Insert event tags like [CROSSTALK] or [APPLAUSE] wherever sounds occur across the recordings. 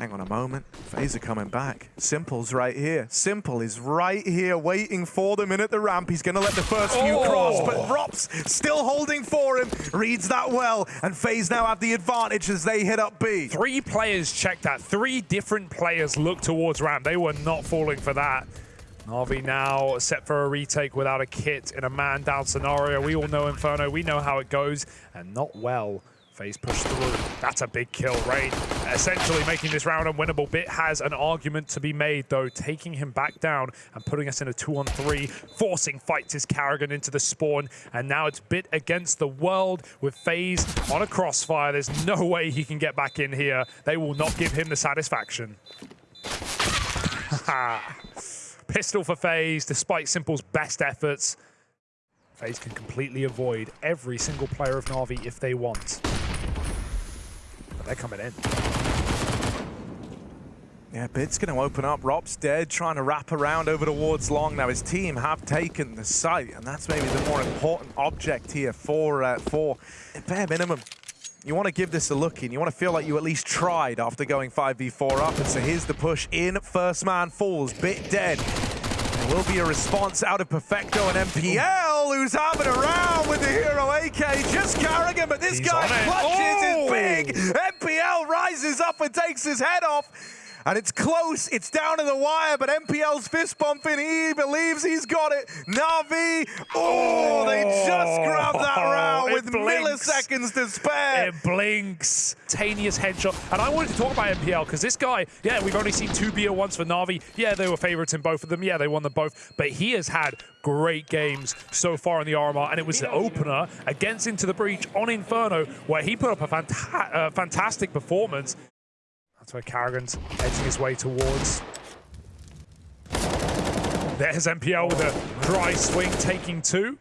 Hang on a moment. FaZe are coming back. Simple's right here. Simple is right here waiting for them in at the ramp. He's going to let the first few Oh. cross, but Rops still holding for him. Reads that well, and FaZe now have the advantage as they hit up B. Three players checked that. Three different players looked towards ramp. They were not falling for that. Navi now set for a retake without a kit in a man down scenario. We all know Inferno. We know how it goes, and not well. FaZe push through. That's a big kill. Rain essentially making this round unwinnable. Bit has an argument to be made, though, taking him back down and putting us in a two on three, forcing fights his Karrigan into the spawn. And now it's Bit against the world with FaZe on a crossfire. There's no way he can get back in here. They will not give him the satisfaction. [LAUGHS] Pistol for FaZe, despite Simple's best efforts. FaZe can completely avoid every single player of Na'Vi if they want. They're coming in. Yeah, Bit's going to open up. Rob's dead, trying to wrap around over towards Long. Now his team have taken the site, and that's maybe the more important object here for uh, for bare minimum. You want to give this a look in. You want to feel like you at least tried after going 5v4 up. And so here's the push in. First man falls. Bit dead. Will be a response out of Perfecto and NPL, who's having a round with the hero AK. Just Karrigan, but this He's guy clutches Oh! his big. NPL rises up and takes his head off. And it's close, it's down to the wire, but NPL's fist bumping. He believes he's got it. Navi, oh, they just grabbed that [LAUGHS] round It with blinks. milliseconds to spare. It blinks. Tanius headshot. And I wanted to talk about NPL because this guy, yeah, we've only seen two BO1s for Navi. Yeah, they were favorites in both of them. Yeah, they won them both. But he has had great games so far in the RMR. And it was the opener against Into the Breach on Inferno where he put up a fanta uh, fantastic performance. That's where Karrigan's edging his way towards. There's NPL with a dry swing taking two.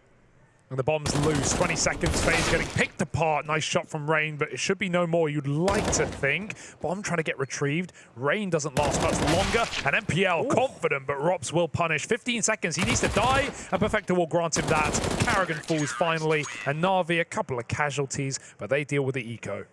And the bomb's loose. 20 seconds. FaZe getting picked apart. Nice shot from Rain, but it should be no more. You'd like to think. Bomb trying to get retrieved. Rain doesn't last much longer. And NPL confident, but Rops will punish. 15 seconds. He needs to die, and Perfecto will grant him that. Karrigan falls finally, and Navi a couple of casualties, but they deal with the eco.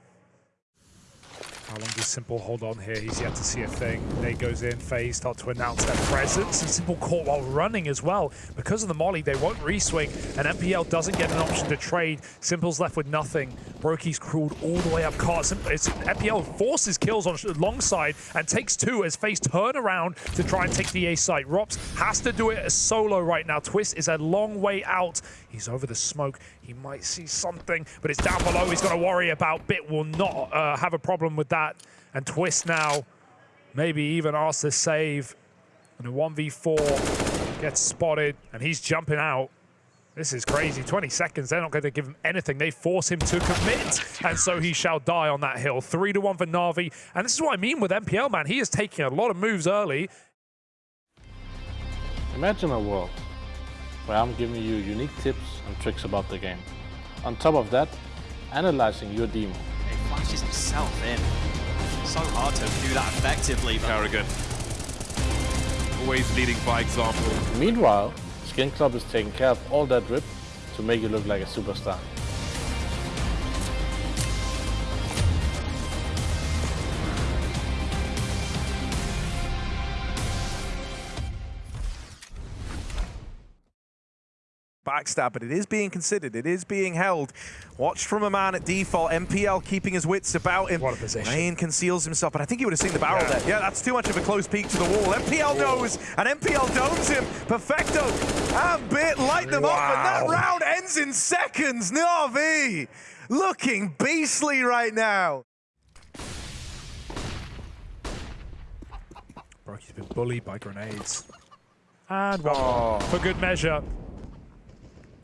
How long does Simple hold on here? He's yet to see a thing. Nate goes in, FaZe start to announce their presence, and Simple caught while running as well. Because of the molly, they won't reswing, and NPL doesn't get an option to trade. Simple's left with nothing. Brokey's crawled all the way up cart. It's, NPL forces kills on long side and takes two as FaZe turn around to try and take the A site. Rops has to do it as solo right now. Twist is a long way out. He's over the smoke. He might see something, but it's down below. He's got to worry about. Bit will not uh, have a problem with that. And Twist now maybe even asks to save. And a 1v4 gets spotted, and he's jumping out. This is crazy. 20 seconds. They're not going to give him anything. They force him to commit, and so he shall die on that hill. Three to one for Navi. And this is what I mean with NPL, man. He is taking a lot of moves early. Imagine a world where I'm giving you unique tips and tricks about the game. On top of that, analyzing your demo. He flashes himself in. So hard to do that effectively, but Karrigan. Always leading by example. Meanwhile, Skin Club is taking care of all that drip to make you look like a superstar. Backstab, but it is being considered. It is being held. Watched from a man at default. NPL keeping his wits about him. What a position. Rain conceals himself, but I think he would have seen the barrel Yeah. there. Yeah, that's too much of a close peek to the wall. NPL knows, and NPL domes him. Perfecto and Bit light them up, and that round ends in seconds. Navi looking beastly right now. Brokey's been bullied by grenades. And one Oh. for good measure.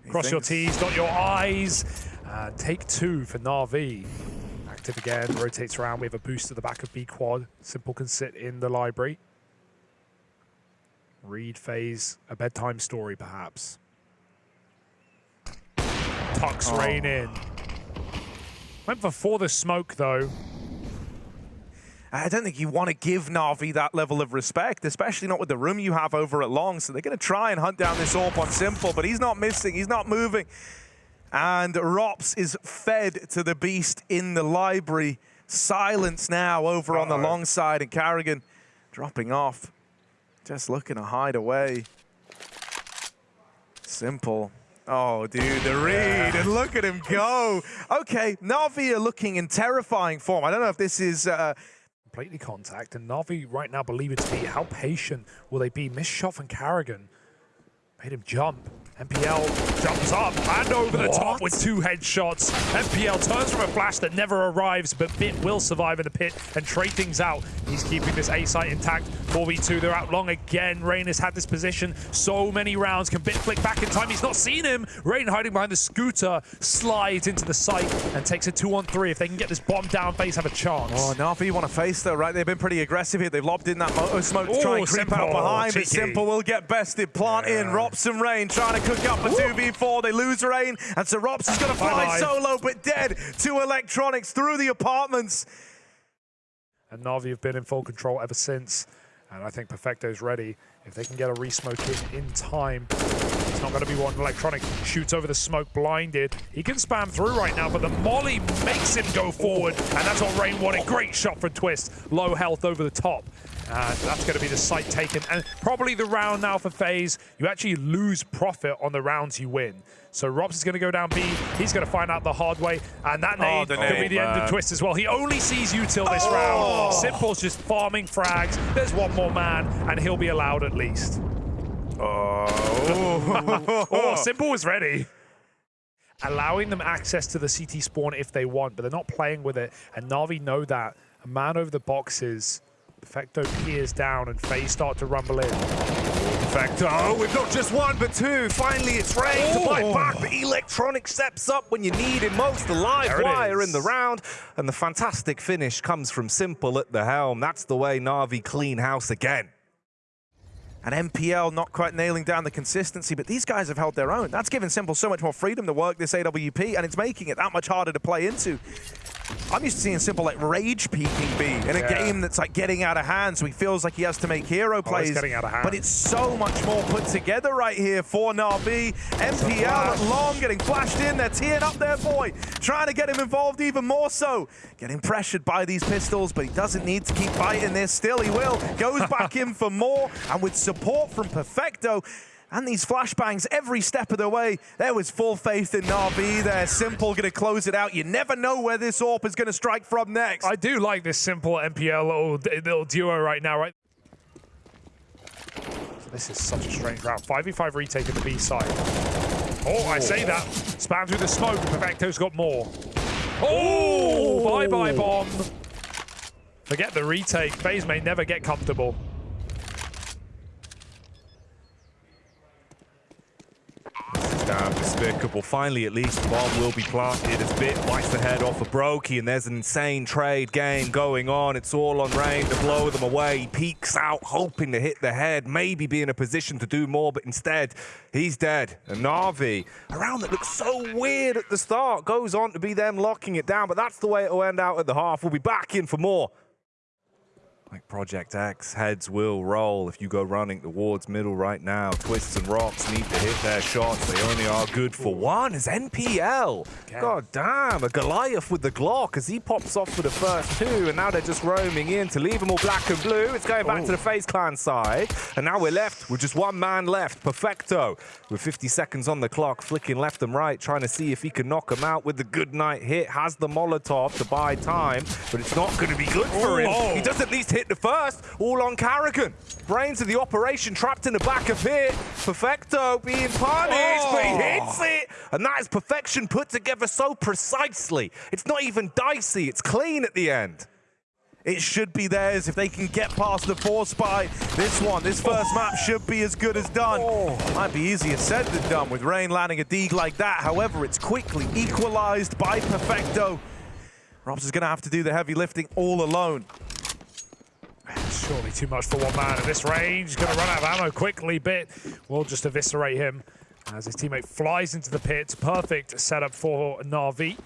Cross your T's, dot your I's. Uh, take two for Navi. Active again, rotates around. We have a boost to the back of B quad. Simple can sit in the library. Read FaZe, a bedtime story perhaps. Tucks Oh. rain in. Went for for the smoke though. I don't think you want to give Navi that level of respect, especially not with the room you have over at Long. So they're going to try and hunt down this AWP on Simple, but he's not missing. He's not moving. And Rops is fed to the beast in the library. Silence now over on the long side, and Karrigan dropping off. Just looking to hide away. Simple. Oh, dude, the read, and look at him go. Okay, Na'Vi are looking in terrifying form. I don't know if this is... Uh, completely contact, and Navi right now believe it to be. How patient will they be? Missed shot from Karrigan. Made him jump. NPL jumps up and over the top with two headshots. NPL turns from a flash that never arrives, but Bit will survive in the pit and trade things out. He's keeping this A site intact. 4v2, they're out long again. Rain has had this position so many rounds. Can Bit flick back in time? He's not seen him. Rain hiding behind the scooter slides into the site and takes a two on three. If they can get this bomb down, FaZe have a chance. Oh, Na'Vi want to face though, right? They've been pretty aggressive here. They've lobbed in that motor smoke to try and oh, creep Simple, out behind, but cheeky. Simple will get bested. Plant in, Yeah. Rops and Rain trying to cook up a 2v4. They lose Rain, and so Rops is going to fly solo, but dead to Electronics through the apartments. and Navi have been in full control ever since. And I think Perfecto's ready. If they can get a resmoke in in time, it's not going to be one. Electronic shoots over the smoke, blinded. He can spam through right now, but the molly makes him go forward, and that's what Rain wanted. Great shot from Twist. Low health over the top. And that's going to be the site taken. And probably the round now for FaZe. You actually lose profit on the rounds you win. So Robs is going to go down B. He's going to find out the hard way. And that oh, nade the could be the end of. Twist as well. He only sees you till this Oh. round. Simple's just farming frags. There's one more man, and he'll be allowed at least. Oh, [LAUGHS] Oh, Simple was ready. Allowing them access to the CT spawn if they want, but they're not playing with it. And Navi know that. A man over the boxes. Perfecto peers down, and FaZe start to rumble in. Perfecto. Oh, we've got just one, but two. Finally, it's Rain to fight Oh. back, but Electronic steps up when you need him most. The live wire is. in the round, and the fantastic finish comes from Simple at the helm. That's the way Navi clean house again. And NPL not quite nailing down the consistency, but these guys have held their own. That's given Simple so much more freedom to work this AWP, and it's making it that much harder to play into. I'm used to seeing Simple like rage peeking B in a Yeah. game that's like getting out of hand, so he feels like he has to make hero oh, plays. getting out of hand. But it's so much more put together right here for Na'Vi. NPL at long getting flashed in. They're teeing up their boy, trying to get him involved even more so. Getting pressured by these pistols, but he doesn't need to keep fighting this. Still, he will. Goes back [LAUGHS] in for more, and with support from Perfecto, and these flashbangs every step of the way, there was full faith in Na'Vi there. Simple going to close it out. You never know where this AWP is going to strike from next. I do like this simple NPL little, little duo right now, right? So this is such a strange round. 5v5 retake at the B side. Oh, I say that. Spam through the smoke. Perfecto's got more. Oh, bye-bye bomb. Forget the retake. FaZe may never get comfortable. Damn despicable. Finally, at least, the bomb will be planted as Bit bites the head off of Brokey, and there's an insane trade game going on. It's all on Rain to blow them away. He peeks out, hoping to hit the head, maybe be in a position to do more, but instead, he's dead. And Navi, a round that looks so weird at the start, goes on to be them locking it down, but that's the way it'll end out at the half. We'll be back in for more. Like Project X, heads will roll if you go running towards middle right now. Twists and Rocks need to hit their shots. They only are good for one as NPL. God damn, a Goliath with the Glock as he pops off for the first two, and now they're just roaming in to leave them all black and blue. It's going back to the oh. FaZe Clan side, and now we're left with just one man left, Perfecto, with 50 seconds on the clock, flicking left and right, trying to see if he can knock him out with the good night hit. Has the Molotov to buy time, but it's not going to be good for oh, him. Oh. He does at least hit the first, all on Karrigan. Brains of the operation trapped in the back of it. Perfecto being punished, but he oh. hits it. And that is perfection put together so precisely. It's not even dicey, it's clean at the end. It should be theirs if they can get past the four spy. This one, this first map should be as good as done. Oh. Might be easier said than done with Rain landing a dig like that. However, it's quickly equalized by Perfecto. Robs is going to have to do the heavy lifting all alone. Surely too much for one man at this range. He's going to run out of ammo quickly. Bit will just eviscerate him as his teammate flies into the pit. Perfect setup for Navi.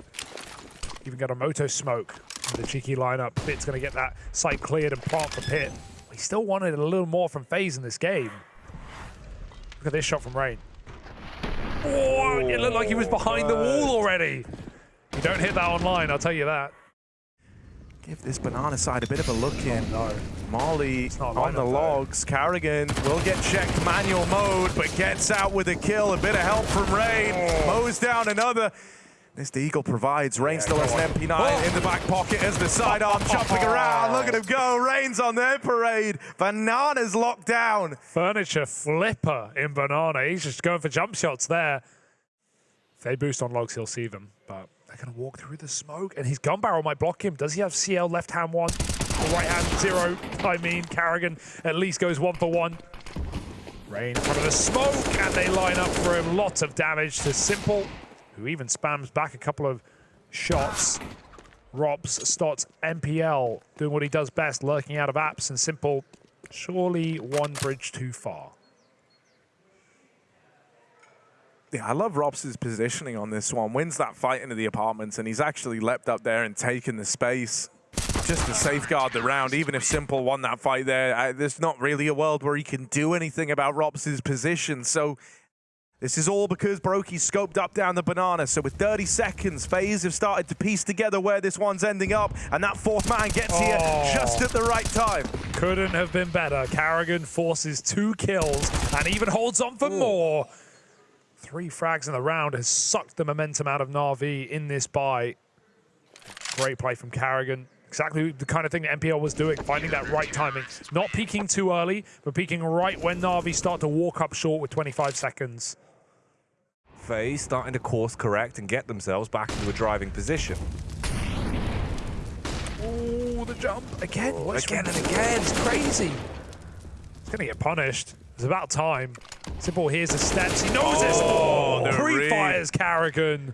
Even got a moto smoke. in The cheeky lineup. Bit's going to get that site cleared and plant the pit. He still wanted a little more from FaZe in this game. Look at this shot from Rain. Oh, it looked like he was behind the wall already. You don't hit that online, I'll tell you that. Give this banana side a bit of a look in. Oh, no. Molly on the lineup, though. logs. Karrigan will get checked manual mode, but gets out with a kill. A bit of help from Rain. Oh. Mows down another. This the Eagle provides. Rain still has an. MP9 Oh. in the back pocket as the sidearm [LAUGHS] chopping around. Look at him go. Rain's on their parade. Bananas locked down. Furniture flipper in Banana. He's just going for jump shots there. If they boost on logs, he'll see them. But they're going to walk through the smoke, and his gun barrel might block him. Does he have CL left hand one, right hand zero? I mean, Karrigan at least goes one for one. Rain in front of the smoke, and they line up for him. Lots of damage to Simple, who even spams back a couple of shots. Robs stots NPL doing what he does best, lurking out of apps, and Simple surely one bridge too far. Yeah, I love Robs' positioning on this one. Wins that fight into the apartments, and he's actually leapt up there and taken the space just to safeguard the round. Even if Simple won that fight there, I, there's not really a world where he can do anything about Robs' position. So this is all because Brokey scoped up down the banana. So with 30 seconds, FaZe have started to piece together where this one's ending up, and that fourth man gets here Oh. just at the right time. Couldn't have been better. Karrigan forces two kills and even holds on for more. Three frags in the round has sucked the momentum out of Na'Vi in this buy. Great play from Karrigan. Exactly the kind of thing that NPL was doing, finding that right timing. Not peaking too early, but peaking right when Na'Vi start to walk up short with 25 seconds. FaZe starting to course correct and get themselves back into a driving position. Oh, the jump again. Oh, What's again and again. It's crazy. He's gonna get punished. It's about time. Simple hears the steps. He knows Oh, this. the Pre-fires Karrigan.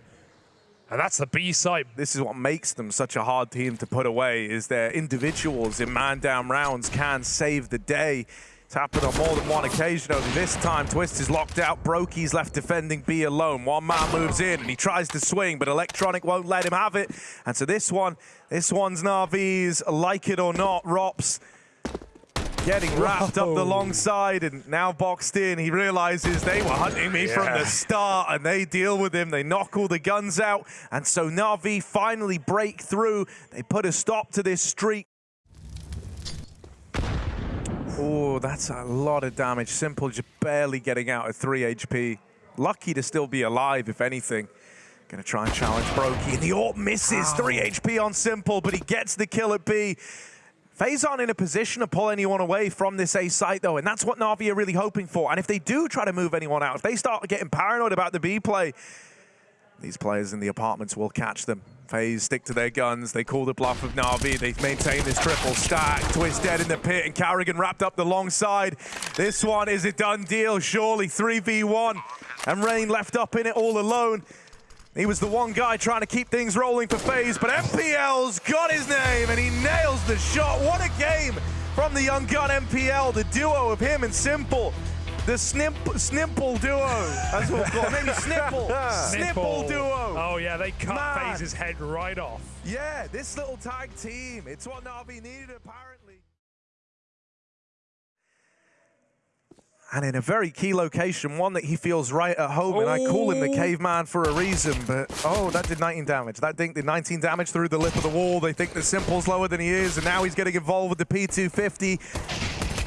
And that's the B side. this is what makes them such a hard team to put away is their individuals in man-down rounds can save the day. It's happened on more than one occasion over this time. Twist is locked out. Brokey's left defending B alone. One man moves in and he tries to swing, but Electronic won't let him have it. And so this one, this one's Navi's, like it or not, Rops getting wrapped up the long side and now boxed in. He realizes they were hunting me from the start and they deal with him. They knock all the guns out. And so Navi finally break through. They put a stop to this streak. Oh, that's a lot of damage. Simple just barely getting out at 3 HP. Lucky to still be alive, if anything. Gonna try and challenge Brokey. And the AWP misses. 3 HP on Simple, but he gets the kill at B. FaZe aren't in a position to pull anyone away from this A site, though, and that's what Na'Vi are really hoping for. And if they do try to move anyone out, if they start getting paranoid about the B play, these players in the apartments will catch them. FaZe stick to their guns. They call the bluff of Na'Vi. They maintain this triple stack. Twist dead in the pit, and Karrigan wrapped up the long side. This one is a done deal, surely. 3v1. And Rain left up in it all alone. He was the one guy trying to keep things rolling for FaZe, but NPL's got his name, and he nails the shot. What a game from the young gun NPL, the duo of him and Simple. The snimp, Snimple duo. That's what we'll. Maybe [LAUGHS] Snipple. Snipple duo. Oh yeah, they cut Man. FaZe's head right off. Yeah, this little tag team. It's what Navi needed, apparently. And in a very key location, one that he feels right at home, and I call him the Oh. caveman for a reason, but oh, that did 19 damage. That dink did 19 damage through the lip of the wall. They think the Simple's lower than he is, and now he's getting involved with the P250.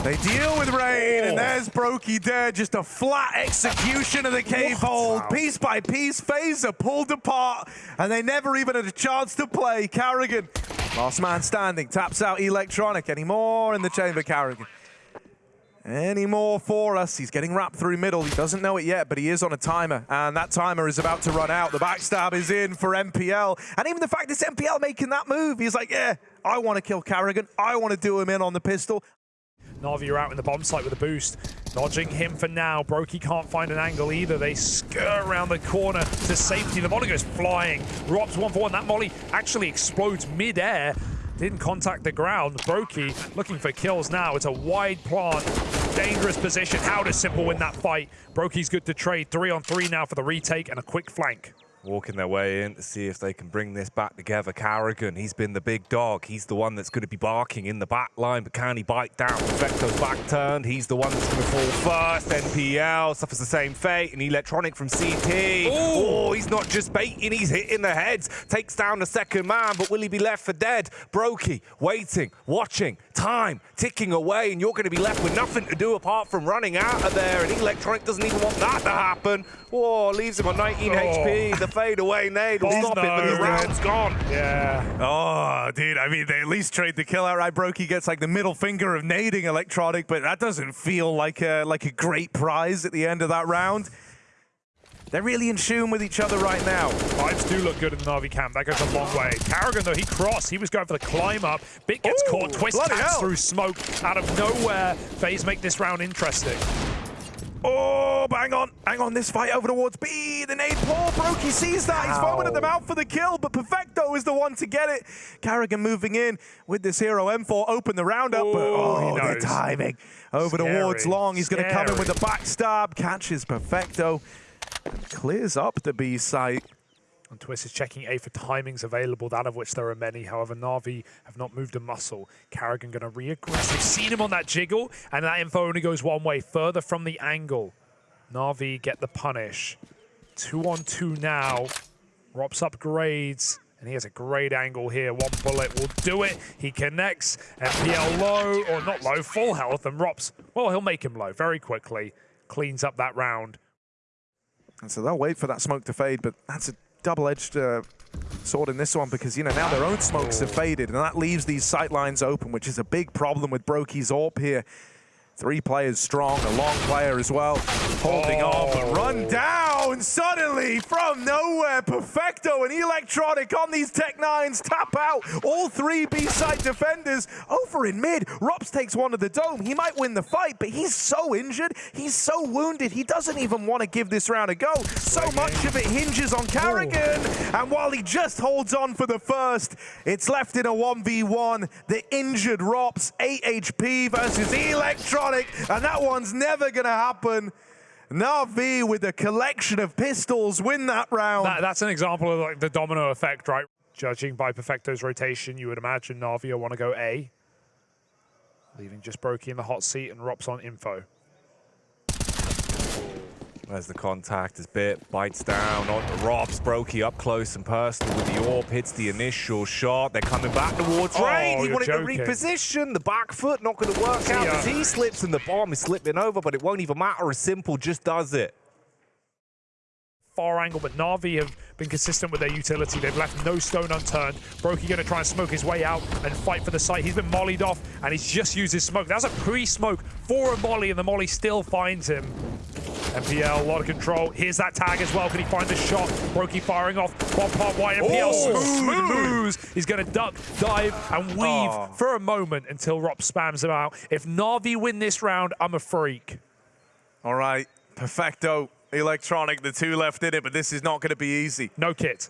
They deal with Rain, and Oh. there's Brokey dead. Just a flat execution of the cave hold. Piece by piece, Phaser pulled apart, and they never even had a chance to play. Karrigan, last man standing, taps out Electronic. Any more in the chamber, Karrigan? Any more for us? He's getting wrapped through middle. He doesn't know it yet, but he is on a timer, and that timer is about to run out. The backstab is in for NPL, and even the fact it's NPL making that move, he's like, yeah, I want to kill Karrigan. I want to do him in on the pistol. Navi are out in the bomb site with a boost. Dodging him for now. Brokey can't find an angle either. They skirt around the corner to safety. The molly goes flying. Robs one for one. That molly actually explodes mid-air. Didn't contact the ground. Brokey looking for kills now. It's a wide plant. Dangerous position. How does Simple win that fight? Brokey's good to trade. Three on three now for the retake and a quick flank. Walking their way in to see if they can bring this back together. Karrigan, he's been the big dog. He's the one that's going to be barking in the back line, but can he bite down? Vector's back turned. He's the one that's going to fall first. NPL suffers the same fate. And Electronic from CT. Oh, he's not just baiting, he's hitting the heads. Takes down the second man, but will he be left for dead? Brokey, waiting, watching, time ticking away, and you're going to be left with nothing to do apart from running out of there. And Electronic doesn't even want that to happen. Whoa, leaves him on 19 Oh. HP. The fade away nade will stop it, but the round's gone. Yeah. Oh, dude, I mean, they at least trade the kill outright. Brokey gets like the middle finger of nading Electronic, but that doesn't feel like a, like a great prize at the end of that round. They're really in tune with each other right now. Vibes do look good in the Navi camp. That goes a long way. Karrigan, though, he crossed. He was going for the climb up. Bit gets Ooh, caught. Twist through smoke out of nowhere. FaZe make this round interesting. Oh, bang on. Hang on, this fight over towards B. The nade pull. he sees that. He's foaming at the mouth for the kill, but Perfecto is the one to get it. Karrigan moving in with this hero M4. Open the round up, but oh, the timing. Over Scary, towards Long. He's going to come in with a backstab. Catches Perfecto. Clears up the B site. And Twist is checking A for timings available, that of which there are many. However, Navi have not moved a muscle. Karrigan going to re-aggressive. Seen him on that jiggle, and that info only goes one way, further from the angle. Navi get the punish. Two on two now. Rops upgrades, and he has a great angle here. One bullet will do it. He connects. NPL low, or not low, full health, and Rops, well, he'll make him low very quickly. Cleans up that round. And so they'll wait for that smoke to fade, but that's a double-edged uh, sword in this one because, you know, now their own smokes have faded, and that leaves these sight lines open, which is a big problem with Brokey's AWP here. Three players strong, a long player as well, holding on, but run down suddenly from nowhere. Perfecto and Electronic on these Tech Nines tap out. All three B-side defenders over in mid. Rops takes one to the dome. He might win the fight, but he's so injured. He's so wounded. He doesn't even want to give this round a go. So much of it hinges on Karrigan. And while he just holds on for the first, it's left in a 1v1. The injured Rops, 8 HP versus Electronic. And that one's never going to happen. Navi with a collection of pistols win that round. That, that's an example of like the domino effect, right? Judging by Perfecto's rotation, you would imagine Navi will want to go A, leaving just Brokey in the hot seat and Rops on info. There's the contact as Bit bites down onto Robs. Brokey up close and personal with the orb. hits the initial shot. They're coming back towards Oh, Rain. He wanted joking. to reposition. The back foot not going to work out ya. as he slips and the bomb is slipping over, but it won't even matter. as Simple just does it. Far angle, but Navi have been consistent with their utility. They've left no stone unturned. Brokey going to try and smoke his way out and fight for the site. He's been mollied off, and he's just used his smoke. That's a pre-smoke for a molly, and the molly still finds him. NPL, a lot of control. Here's that tag as well. Can he find the shot? Brokey firing off. One part wide. NPL Oh, smooth, moves. He's going to duck, dive, and weave Oh. for a moment until Rop spams him out. If Navi win this round, I'm a freak. All right, Perfecto, Electronic, the two left in it, but this is not going to be easy. No kit.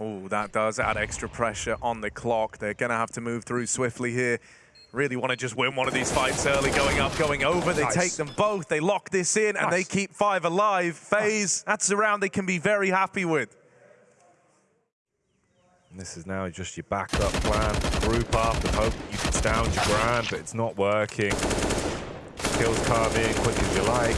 Oh, that does add extra pressure on the clock. They're going to have to move through swiftly here. Really want to just win one of these fights early, going up, going over. They Nice. take them both. They lock this in, and they keep five alive. FaZe, that's a round they can be very happy with. And this is now just your backup plan. Group up and hope you can stand your ground, but it's not working. Kills come in quick as you like.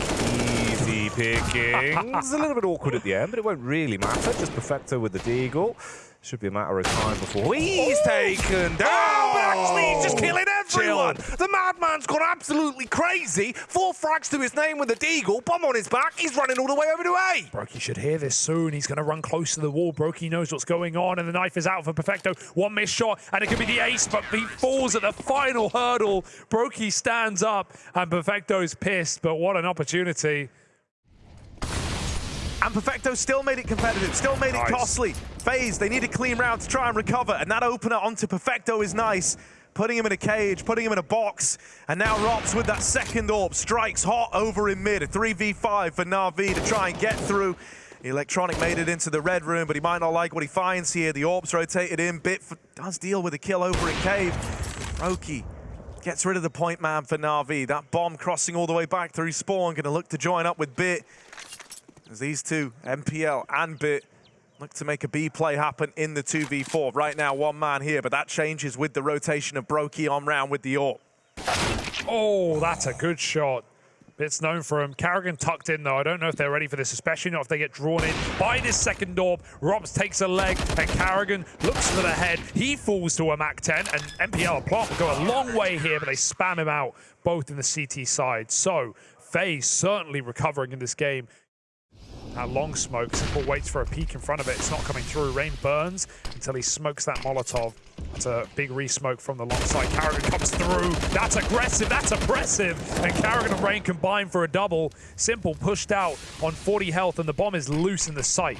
Easy pickings. a little bit awkward at the end, but it won't really matter. Just Perfecto with the Deagle. Should be a matter of time before he's taken down. Oh, but actually, he's just killing everyone. The madman's gone absolutely crazy. Four frags to his name with a Deagle. Bomb on his back. He's running all the way over to A. Brokey should hear this soon. He's going to run close to the wall. Brokey knows what's going on, and the knife is out for Perfecto. One missed shot, and it could be the ace, but he falls at the final hurdle. Brokey stands up, and Perfecto's pissed, but what an opportunity. And Perfecto still made it competitive, still made Nice. it costly. FaZe, they need a clean round to try and recover, and that opener onto Perfecto is nice. Putting him in a cage, putting him in a box, and now Rops with that second orb strikes hot over in mid. A 3v5 for Na'Vi to try and get through. Electronic made it into the red room, but he might not like what he finds here. The orbs rotated in. Bit f- does deal with a kill over in Cave. Roki gets rid of the point man for Na'Vi. That bomb crossing all the way back through Spawn, going to look to join up with Bit. As these two, NPL and Bit, Look to make a B play happen in the 2v4. Right now, one man here, but that changes with the rotation of Brokey on round with the AWP. Oh, that's a good shot. It's known for him. Karrigan tucked in, though. I don't know if they're ready for this, especially not if they get drawn in by this second AWP. Robs takes a leg, and Karrigan looks for the head. He falls to a MAC-10, and NPL Plot go a long way here, but they spam him out, both in the CT side. So, FaZe certainly recovering in this game. That long smoke, Simple waits for a peek in front of it. It's not coming through. Rain burns until he smokes that Molotov. It's a big re-smoke from the long side. Karrigan comes through. That's aggressive. That's oppressive. And Karrigan and Rain combine for a double. Simple pushed out on 40 health, and the bomb is loose in the sight.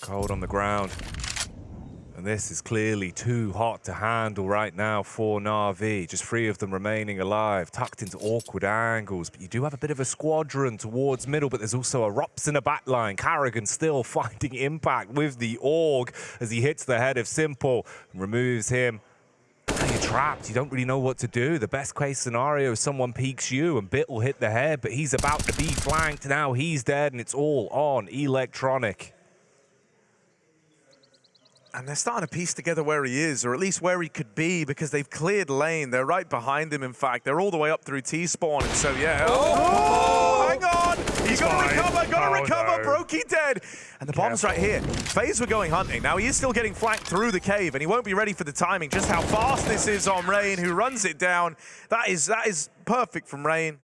Cold on the ground. And this is clearly too hot to handle right now for Na'Vi. Just three of them remaining alive, tucked into awkward angles. But you do have a bit of a squadron towards middle, but there's also a Rops in the back line. Karrigan still [LAUGHS] finding impact with the Org as he hits the head of Simple and removes him. You're trapped. You don't really know what to do. The best case scenario is someone peeks you and Bit will hit the head, but he's about to be flanked. Now he's dead and it's all on Electronic. And they're starting to piece together where he is, or at least where he could be, because they've cleared lane. They're right behind him, in fact. They're all the way up through T-spawn, and so, yeah. Oh, oh hang on! You gotta recover, gotta Oh, recover! no. Brokey dead! And the bomb's right here. FaZe were going hunting. Now, he is still getting flanked through the cave, and he won't be ready for the timing. Just how fast this is on Rain, who runs it down. That is, that is perfect from Rain.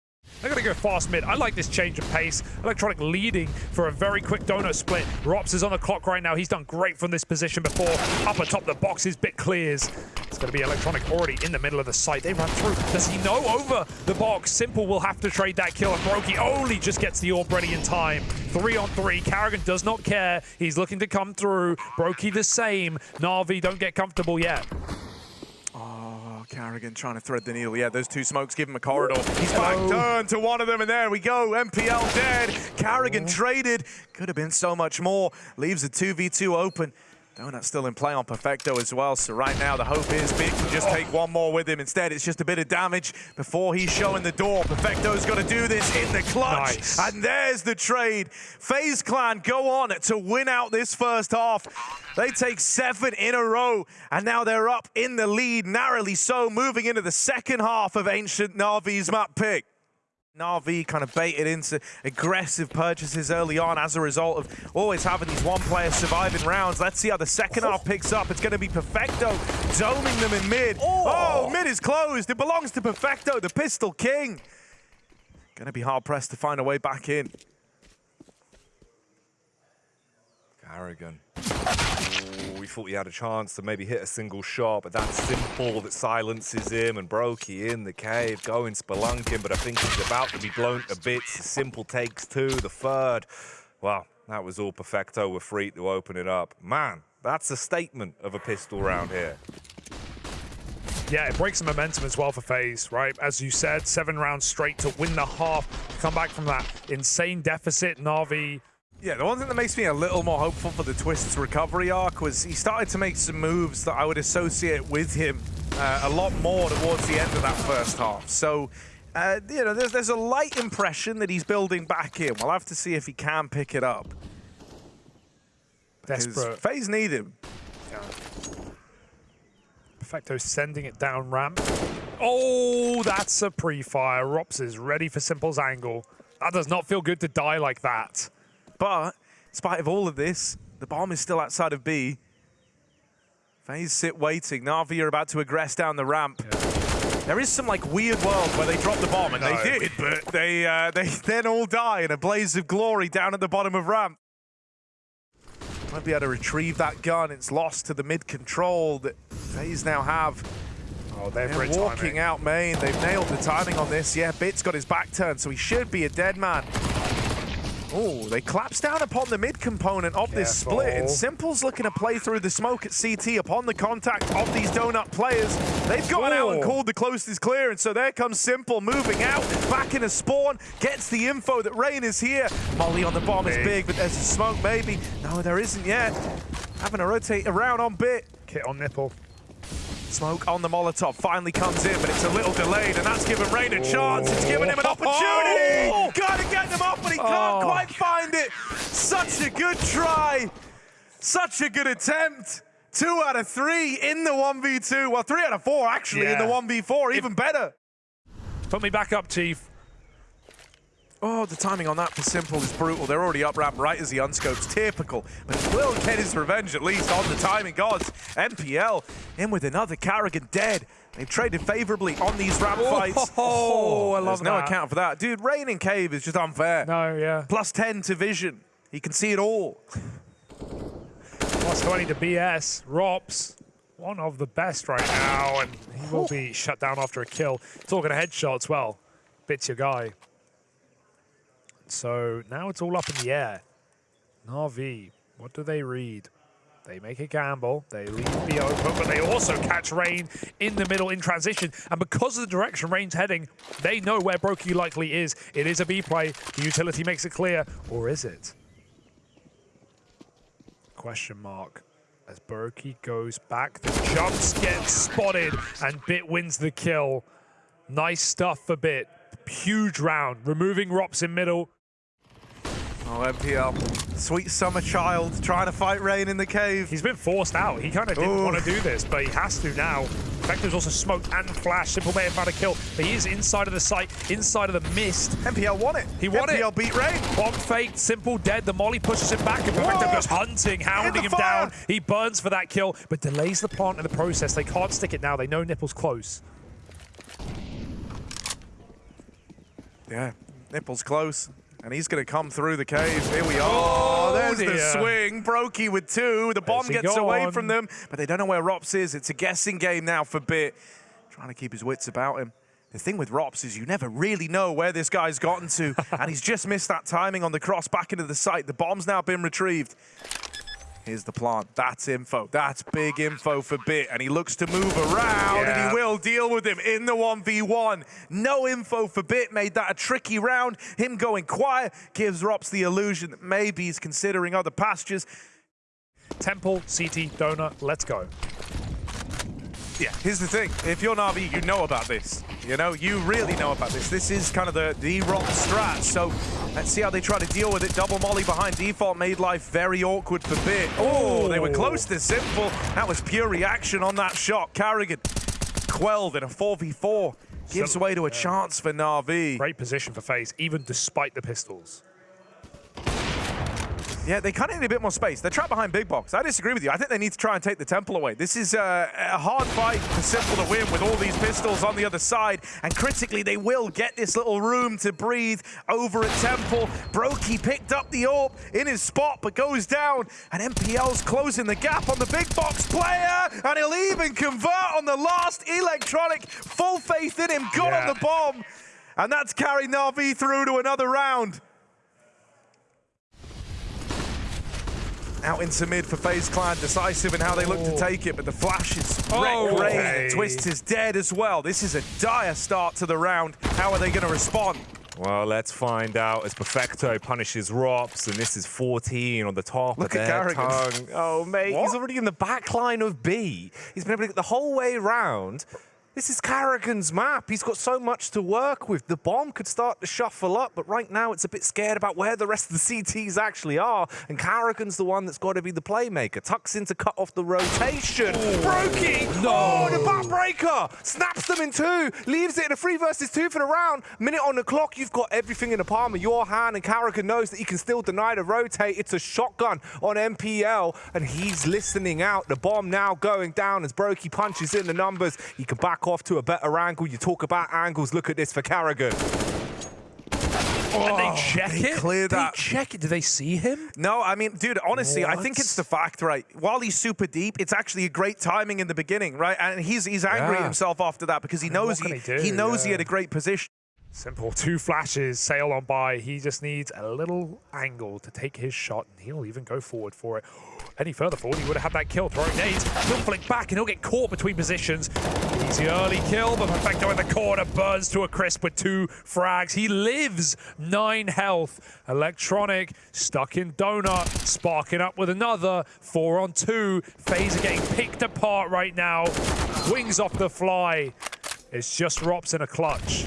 They're going to go fast mid. I like this change of pace. Electronic leading for a very quick donut split. Rops is on the clock right now. He's done great from this position before. Up atop the box, his bit clears. It's going to be Electronic already in the middle of the site. They run through. Does he know over the box? Simple will have to trade that kill. And Brokey only just gets the orb ready in time. Three on three. Karrigan does not care. He's looking to come through. Brokey the same. Na'Vi don't get comfortable yet. Oh, Karrigan trying to thread the needle. Yeah, those two smokes give him a corridor. He's back turned to one of them, and there we go. NPL dead. Karrigan traded. Could have been so much more. Leaves a 2v2 open. Donut still in play on Perfecto as well, so right now the hope is Bit can just take one more with him. Instead, it's just a bit of damage before he's showing the door. Perfecto's got to do this in the clutch, Nice. and there's the trade. FaZe Clan go on to win out this first half. They take seven in a row, and now they're up in the lead, narrowly so, moving into the second half of Ancient Navi's map pick. Navi kind of baited into aggressive purchases early on as a result of always having these one-player surviving rounds. Let's see how the second half picks up. It's going to be Perfecto doming them in mid. Oh! oh, mid is closed. It belongs to Perfecto, the Pistol King. Going to be hard-pressed to find a way back in. Karrigan. We thought he had a chance to maybe hit a single shot, but that's simple that silences him and Brokey in the cave going spelunking, but I think he's about to be blown to bits. Simple takes two, the third. Well, that was all perfecto with free to open it up. Man, that's a statement of a pistol round here. Yeah, it breaks the momentum as well for FaZe, right? As you said, seven rounds straight to win the half, come back from that insane deficit. Navi, Yeah, the one thing that makes me a little more hopeful for the Twist's recovery arc was he started to make some moves that I would associate with him uh, a lot more towards the end of that first half. So, uh, you know, there's, there's a light impression that he's building back in. We'll have to see if he can pick it up. desperate. FaZe need him. Perfecto sending it down ramp. Oh, that's a pre-fire. Rops is ready for Simple's angle. That does not feel good to die like that. But, in spite of all of this, the bomb is still outside of B. FaZe sit waiting. Na'Vi are about to aggress down the ramp. There is some like weird world where they drop the bomb, and No. they did, but they uh, they [LAUGHS] then all die in a blaze of glory down at the bottom of ramp. Might be able to retrieve that gun. It's lost to the mid control that FaZe now have. Oh, they're They're walking timing. out main. They've nailed the timing on this. Yeah, Bit's got his back turned, so he should be a dead man. Oh, they collapse down upon the mid component of this split, and Simple's looking to play through the smoke at CT upon the contact of these donut players. They've gone out and called the closest clearance, so there comes Simple moving out, back in a spawn, gets the info that Rain is here. Molly on the bomb is Big. big, but there's a smoke maybe. No, there isn't yet. Having to rotate around on Bit. Kit on nipple. Smoke on the Molotov finally comes in, but it's a little delayed, and that's given Rain a chance. It's given him an opportunity. He can't Oh. quite find it. Such a good try. Such a good attempt. Two out of three in the 1v2. Well, three out of four, actually, in the 1v4. Even better. Put me back up, Chief. Oh, the timing on that for Simple is brutal. They're already up ramp right as he unscopes. Typical. But he will get his revenge at least on the timing gods. NPL in with another Karrigan dead. They've traded favorably on these ramp fights. Oh, [LAUGHS] I love There's no account for that. Dude, Rain in Cave is just unfair. No, yeah. Plus 10 to vision. He can see it all. Plus 20 to BS. Rops, one of the best right now, and he will be shut down after a kill. Talking of headshots, well, bits your guy. So now it's all up in the air. Navi, what do they read? They make a gamble, they leave B open, but they also catch Rain in the middle in transition. And because of the direction Rain's heading, they know where Brokey likely is. It is a B play. The utility makes it clear, or is it? Question mark. As Brokey goes back, the jumps get spotted, and Bit wins the kill. Nice stuff for Bit. Huge round, removing Rops in middle. Oh, NPL. Sweet summer child trying to fight Rain in the cave. He's been forced out. He kind of didn't Ooh. want to do this, but he has to now. Vector's also smoked and flashed. Simple may have found a kill, but he is inside of the site, inside of the mist. NPL won it. He won it. NPL beat Rain. Bomb faked, Simple dead. The Molly pushes him back, and Whoa! goes hunting, hounding him down. He burns for that kill, but delays the plant in the process. They can't stick it now. They know Nipple's close. Yeah, Nipple's close. And he's going to come through the cave. Here we are. Oh, there's the swing. Brokey with two. The bomb gets away from them, but they don't know where Rops is. It's a guessing game now for Bit. Trying to keep his wits about him. The thing with Rops is you never really know where this guy's gotten to, [LAUGHS] and he's just missed that timing on the cross back into the site. The bomb's now been retrieved. Here's the plant. That's info. That's big info for Bit. And he looks to move around, and he will deal with him in the 1v1. No info for Bit. Made that a tricky round. Him going quiet gives Rops the illusion that maybe he's considering other pastures. Temple, CT, Donut, let's go. Yeah, here's the thing. If you're Navi, you know about this. You know, you really know about this. This is kind of the, the rock strat. So let's see how they try to deal with it. Double molly behind default made life very awkward for Bit. Oh, they were oh. close to simple. That was pure reaction on that shot. Karrigan quelled in a 4v4. Gives way to a chance for Navi. Great position for FaZe, even despite the pistols. Yeah, they kind of need a bit more space. They're trapped behind big box. I disagree with you. I think they need to try and take the temple away. This is uh, a hard fight for Simple to win with all these pistols on the other side. And critically, they will get this little room to breathe over at Temple. Brokey picked up the AWP in his spot, but goes down. And NPL's closing the gap on the big box player. And he'll even convert on the last electronic. Full faith in him. Got on the bomb. And that's carried Navi through to another round. Out into mid for FaZe Clan, decisive in how they look to Oh. take it, but the flash is Oh, Rain. okay. Twist is dead as well. This is a dire start to the round. How are they going to respond? Well, let's find out as Perfecto punishes Rops, and this is 14 on the top Look of at their tongue. Oh, mate, What? he's already in the back line of B. He's been able to get the whole way round. This is Karrigan's map. He's got so much to work with. The bomb could start to shuffle up, but right now it's a bit scared about where the rest of the CTs actually are. And Karrigan's the one that's got to be the playmaker. Tucks in to cut off the rotation. Oh. Brokey! Oh, the backbreaker! Snaps them in two, leaves it in a three versus two for the round. Minute on the clock, you've got everything in the palm of your hand, and Karrigan knows that he can still deny the rotate. It's a shotgun on NPL, and he's listening out. The bomb now going down as Brokey punches in the numbers. He can back off to a better angle. You talk about angles, look at this for Karrigan. and they oh, check they it? clear they check it. Do they see him? No, I mean, dude, honestly, I think it's the fact, right? While he's super deep, it's actually a great timing in the beginning, right? And he's he's angry at himself after that because he knows what he, he do? knows he had a great position. Simple, two flashes, sail on by. He just needs a little angle to take his shot, and he'll even go forward for it. [GASPS] Any further forward, he would have had that kill. Throwing nades, he'll flick back, and he'll get caught between positions. Easy early kill, but Perfecto in the corner burns to a crisp with two frags. He lives, nine health. Electronic, stuck in Donut, sparking up with another. Four on two. Are getting picked apart right now. Wings off the fly. It's just Rops in a clutch.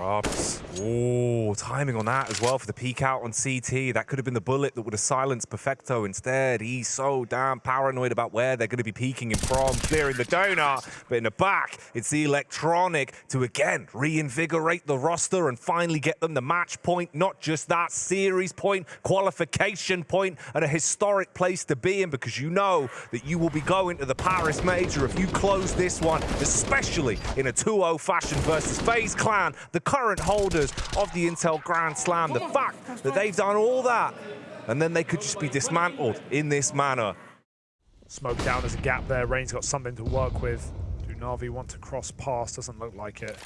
Rops Oh, timing on that as well for the peek out on CT. That could have been the bullet that would have silenced Perfecto. Instead, he's so damn paranoid about where they're going to be peeking him from, clearing the donut. But in the back, it's the electronic to again reinvigorate the roster and finally get them the match point. Not just that series point, qualification point, and a historic place to be in because you know that you will be going to the Paris Major if you close this one, especially in a 2-0 fashion versus FaZe Clan, the current holders of the Intel Grand Slam. The fact that they've done all that and then they could just be dismantled in this manner. Smoke down as a gap there. Rain's got something to work with. Do Na'Vi want to cross past? Doesn't look like it.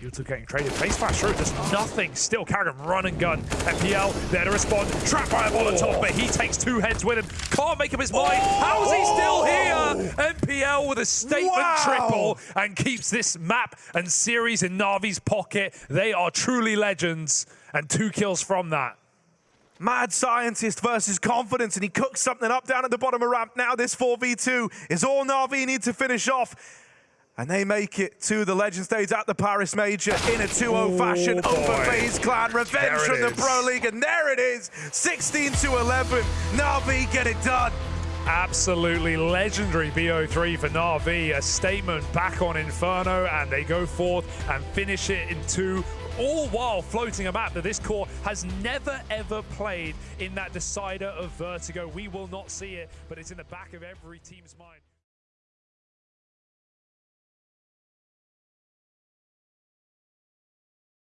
Yuta getting traded. FaZe flash through, does nothing. Still Karrigan run and gun. NPL there to respond. Trapped by a Molotov, oh. but he takes two heads with him. Can't make up his mind. How is he still oh. here? NPL with a statement Wow. triple and keeps this map and series in Na'Vi's pocket. They are truly legends. And two kills from that. Mad scientist versus confidence, and he cooks something up down at the bottom of ramp. Now this 4v2 is all Na'Vi need to finish off. And they make it to the legend stage at the Paris Major in a 2-0 fashion Oh, over boy. FaZe Clan. Revenge There it from the. Pro League, and there it is, 16 to 11. Na'Vi get it done. Absolutely legendary BO3 for Na'Vi. A statement back on Inferno, and they go forth and finish it in two. All while floating a map that this core has never ever played in that decider of Vertigo. We will not see it, but it's in the back of every team's mind.